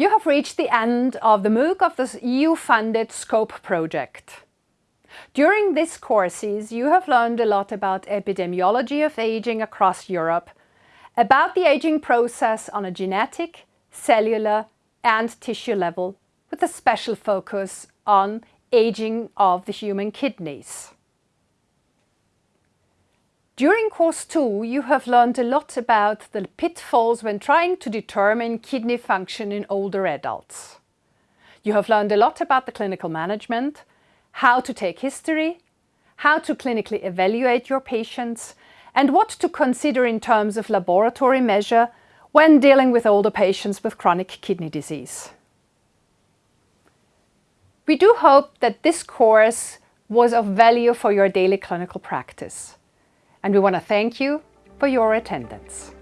You have reached the end of the MOOC of the EU-funded SCOPE project. During this courses, you have learned a lot about epidemiology of aging across Europe, about the aging process on a genetic, cellular and tissue level, with a special focus on aging of the human kidneys. During course 2 you have learned a lot about the pitfalls when trying to determine kidney function in older adults. You have learned a lot about the clinical management, how to take history, how to clinically evaluate your patients and what to consider in terms of laboratory measure when dealing with older patients with chronic kidney disease. We do hope that this course was of value for your daily clinical practice and we want to thank you for your attendance.